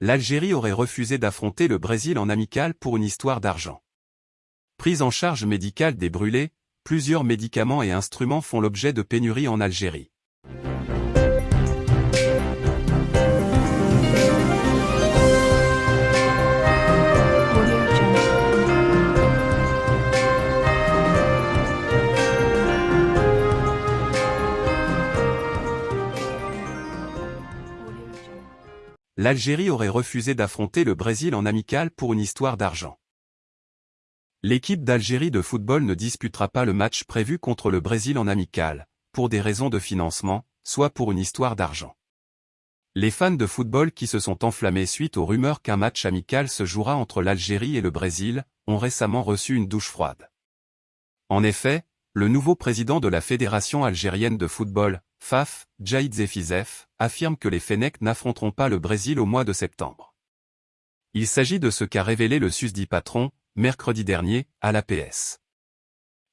l'Algérie aurait refusé d'affronter le Brésil en amical pour une histoire d'argent. Prise en charge médicale des brûlés, plusieurs médicaments et instruments font l'objet de pénuries en Algérie. l'Algérie aurait refusé d'affronter le Brésil en amical pour une histoire d'argent. L'équipe d'Algérie de football ne disputera pas le match prévu contre le Brésil en amical, pour des raisons de financement, soit pour une histoire d'argent. Les fans de football qui se sont enflammés suite aux rumeurs qu'un match amical se jouera entre l'Algérie et le Brésil, ont récemment reçu une douche froide. En effet, le nouveau président de la Fédération algérienne de football, FAF, Jaïd Zefizef, affirme que les Fennecs n'affronteront pas le Brésil au mois de septembre. Il s'agit de ce qu'a révélé le susdit patron, mercredi dernier, à l'APS.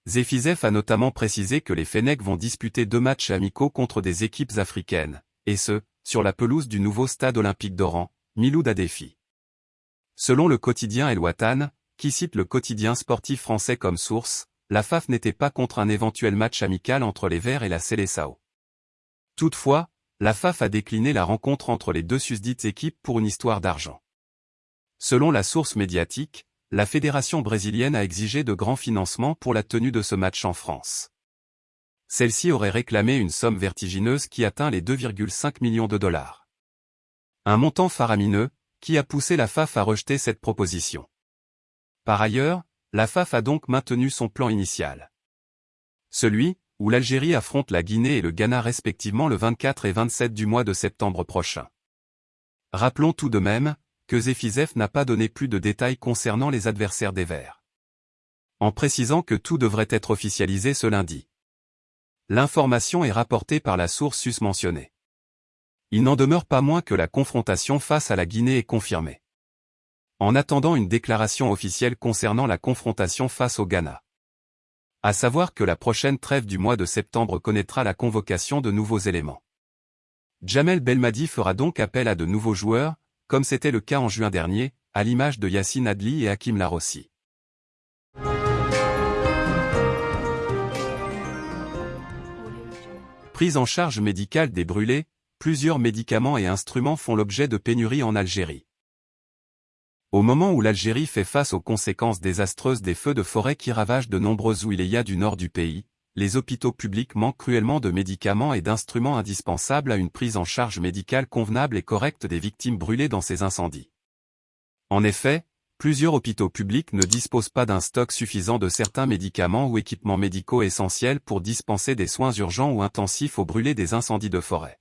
Zefizef a notamment précisé que les Fennecs vont disputer deux matchs amicaux contre des équipes africaines, et ce, sur la pelouse du nouveau stade olympique d'Oran, Miloud Adefi. Selon le quotidien El Watan, qui cite le quotidien sportif français comme source, la FAF n'était pas contre un éventuel match amical entre les Verts et la Seleção. Toutefois, la FAF a décliné la rencontre entre les deux susdites équipes pour une histoire d'argent. Selon la source médiatique, la fédération brésilienne a exigé de grands financements pour la tenue de ce match en France. Celle-ci aurait réclamé une somme vertigineuse qui atteint les 2,5 millions de dollars. Un montant faramineux, qui a poussé la FAF à rejeter cette proposition. Par ailleurs, la FAF a donc maintenu son plan initial. Celui, où l'Algérie affronte la Guinée et le Ghana respectivement le 24 et 27 du mois de septembre prochain. Rappelons tout de même, que Zefizef n'a pas donné plus de détails concernant les adversaires des Verts. En précisant que tout devrait être officialisé ce lundi. L'information est rapportée par la source susmentionnée. Il n'en demeure pas moins que la confrontation face à la Guinée est confirmée. En attendant une déclaration officielle concernant la confrontation face au Ghana. À savoir que la prochaine trêve du mois de septembre connaîtra la convocation de nouveaux éléments. Jamel Belmadi fera donc appel à de nouveaux joueurs, comme c'était le cas en juin dernier, à l'image de Yassine Adli et Hakim Larossi. Prise en charge médicale des brûlés, plusieurs médicaments et instruments font l'objet de pénuries en Algérie. Au moment où l'Algérie fait face aux conséquences désastreuses des feux de forêt qui ravagent de nombreuses wilayas du nord du pays, les hôpitaux publics manquent cruellement de médicaments et d'instruments indispensables à une prise en charge médicale convenable et correcte des victimes brûlées dans ces incendies. En effet, plusieurs hôpitaux publics ne disposent pas d'un stock suffisant de certains médicaments ou équipements médicaux essentiels pour dispenser des soins urgents ou intensifs aux brûlés des incendies de forêt.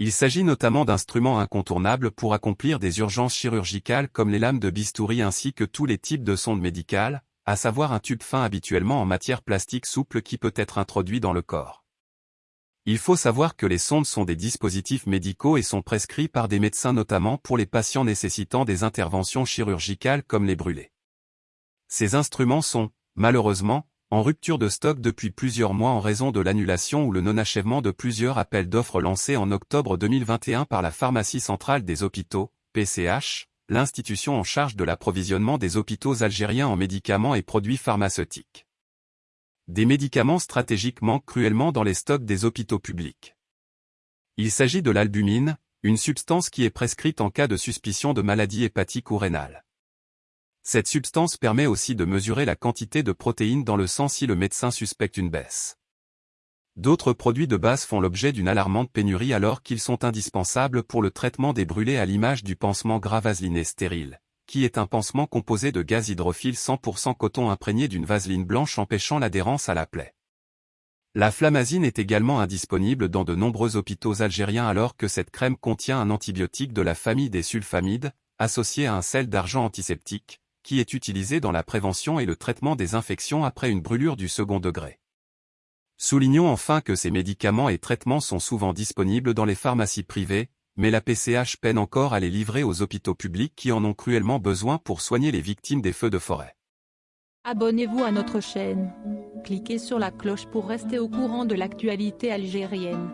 Il s'agit notamment d'instruments incontournables pour accomplir des urgences chirurgicales comme les lames de bistouri ainsi que tous les types de sondes médicales, à savoir un tube fin habituellement en matière plastique souple qui peut être introduit dans le corps. Il faut savoir que les sondes sont des dispositifs médicaux et sont prescrits par des médecins notamment pour les patients nécessitant des interventions chirurgicales comme les brûlés. Ces instruments sont, malheureusement, en rupture de stock depuis plusieurs mois en raison de l'annulation ou le non-achèvement de plusieurs appels d'offres lancés en octobre 2021 par la Pharmacie centrale des hôpitaux, PCH, l'institution en charge de l'approvisionnement des hôpitaux algériens en médicaments et produits pharmaceutiques. Des médicaments stratégiques manquent cruellement dans les stocks des hôpitaux publics. Il s'agit de l'albumine, une substance qui est prescrite en cas de suspicion de maladie hépatique ou rénale. Cette substance permet aussi de mesurer la quantité de protéines dans le sang si le médecin suspecte une baisse. D'autres produits de base font l'objet d'une alarmante pénurie alors qu'ils sont indispensables pour le traitement des brûlés à l'image du pansement gras stérile, qui est un pansement composé de gaz hydrophile 100% coton imprégné d'une vaseline blanche empêchant l'adhérence à la plaie. La flamazine est également indisponible dans de nombreux hôpitaux algériens alors que cette crème contient un antibiotique de la famille des sulfamides, associé à un sel d'argent antiseptique, qui est utilisé dans la prévention et le traitement des infections après une brûlure du second degré. Soulignons enfin que ces médicaments et traitements sont souvent disponibles dans les pharmacies privées, mais la PCH peine encore à les livrer aux hôpitaux publics qui en ont cruellement besoin pour soigner les victimes des feux de forêt. Abonnez-vous à notre chaîne. Cliquez sur la cloche pour rester au courant de l'actualité algérienne.